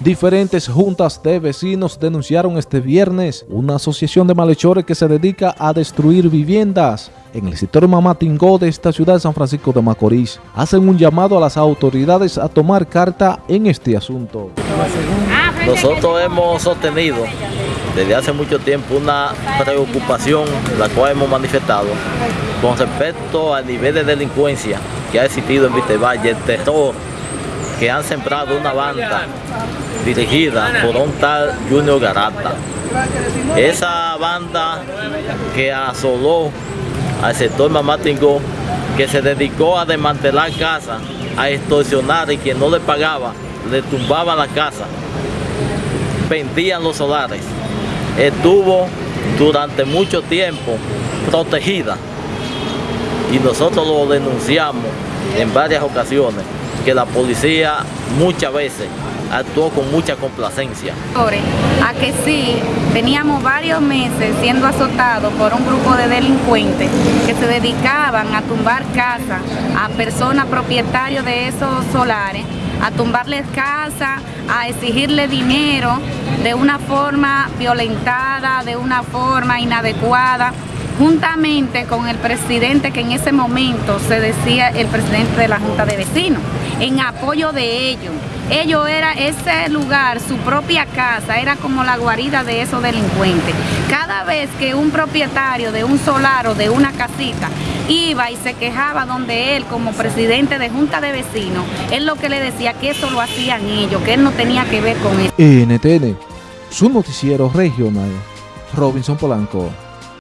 Diferentes juntas de vecinos denunciaron este viernes una asociación de malhechores que se dedica a destruir viviendas en el sector Mamatingó de esta ciudad de San Francisco de Macorís. Hacen un llamado a las autoridades a tomar carta en este asunto. Nosotros hemos sostenido desde hace mucho tiempo una preocupación la cual hemos manifestado con respecto al nivel de delincuencia que ha existido en Vitevalle, el terror que han sembrado una banda dirigida por un tal Junior Garata. Esa banda que asoló al sector Mamatingó, que se dedicó a desmantelar casas, a extorsionar y quien no le pagaba, le tumbaba la casa, vendían los solares. Estuvo durante mucho tiempo protegida y nosotros lo denunciamos en varias ocasiones que la policía muchas veces actuó con mucha complacencia. A que sí, teníamos varios meses siendo azotados por un grupo de delincuentes que se dedicaban a tumbar casas a personas propietarios de esos solares, a tumbarles casas, a exigirle dinero de una forma violentada, de una forma inadecuada juntamente con el presidente que en ese momento se decía el presidente de la Junta de Vecinos, en apoyo de ellos. Ellos era ese lugar, su propia casa, era como la guarida de esos delincuentes. Cada vez que un propietario de un solar o de una casita iba y se quejaba donde él como presidente de Junta de Vecinos, él lo que le decía que eso lo hacían ellos, que él no tenía que ver con eso. NTN, su noticiero regional, Robinson Polanco.